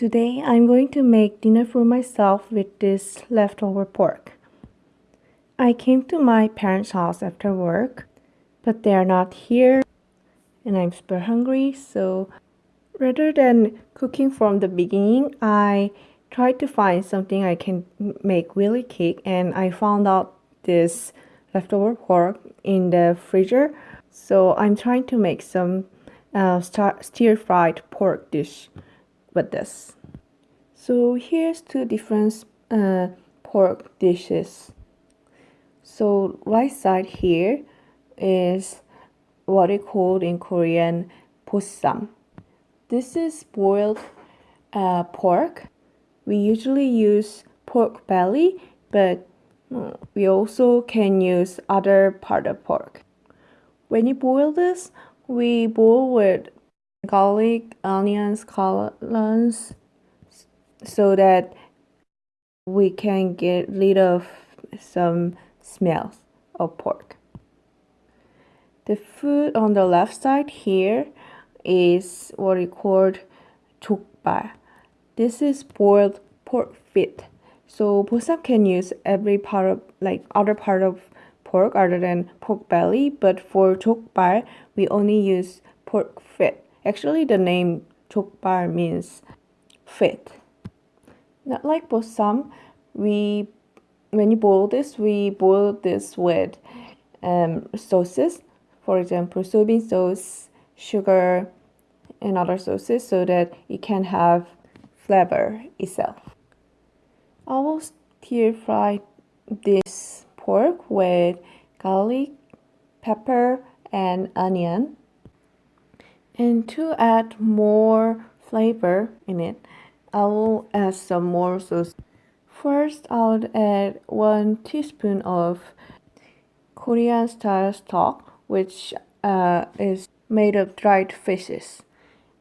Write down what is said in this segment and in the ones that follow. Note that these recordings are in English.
Today I'm going to make dinner for myself with this leftover pork. I came to my parents' house after work, but they are not here and I'm super hungry, so rather than cooking from the beginning, I tried to find something I can make really quick and I found out this leftover pork in the freezer. So I'm trying to make some uh, stir fried pork dish with this. So here's two different uh, pork dishes. So right side here is what it called in Korean 보쌈. This is boiled uh, pork. We usually use pork belly, but uh, we also can use other part of pork. When you boil this, we boil with garlic, onions, collards, so that we can get rid of some smells of pork. The food on the left side here is what we call jokbal. This is boiled pork feet. So Bossam can use every part of like other part of pork other than pork belly, but for jokbal we only use pork feet. Actually, the name 족발 means fit. Not like bossam, we when you boil this, we boil this with um, sauces. For example, soybean sauce, sugar, and other sauces so that it can have flavor itself. I will stir fry this pork with garlic, pepper, and onion. And to add more flavor in it, I will add some more sauce. First, I'll add 1 teaspoon of Korean style stock, which uh, is made of dried fishes.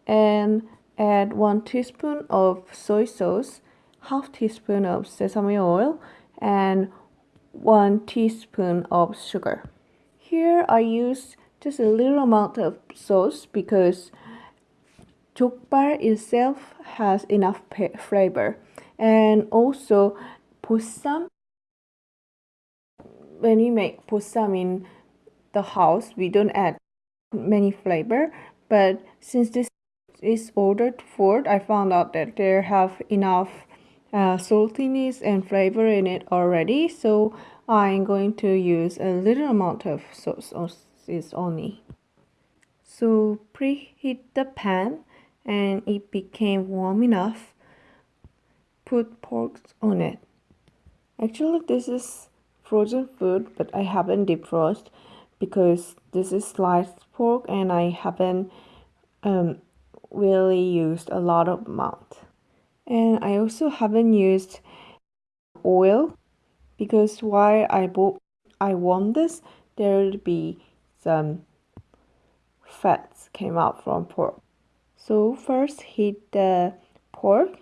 And add 1 teaspoon of soy sauce, half teaspoon of sesame oil, and 1 teaspoon of sugar. Here I use just a little amount of sauce because jokbal itself has enough flavor. And also bossam when we make bossam in the house we don't add many flavor but since this is ordered food i found out that they have enough uh, saltiness and flavor in it already. So i'm going to use a little amount of sauce is only so preheat the pan and it became warm enough put pork on it. Actually this is frozen food but I haven't defrost because this is sliced pork and I haven't um, really used a lot of amount and I also haven't used oil because while I bought I want this there will be some fats came out from pork. So first heat the pork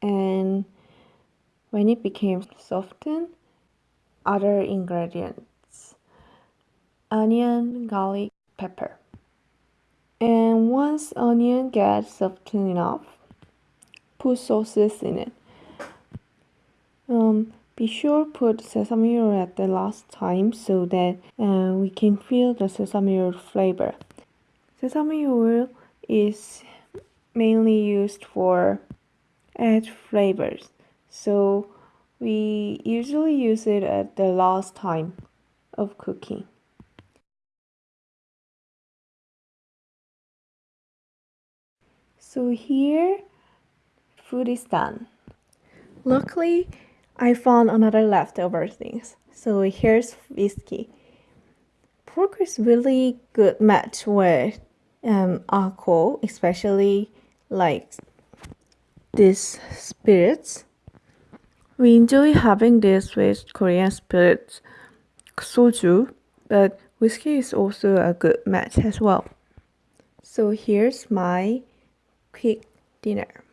and when it became softened other ingredients onion garlic pepper. And once onion gets softened enough put sauces in it. Um, be sure put sesame oil at the last time so that uh, we can feel the sesame oil flavor. Sesame oil is mainly used for add flavors so we usually use it at the last time of cooking. So here food is done. Luckily I found another leftover things so here's whiskey pork is really good match with um, alcohol especially like these spirits. We enjoy having this with Korean spirits, soju, but whiskey is also a good match as well. So here's my quick dinner.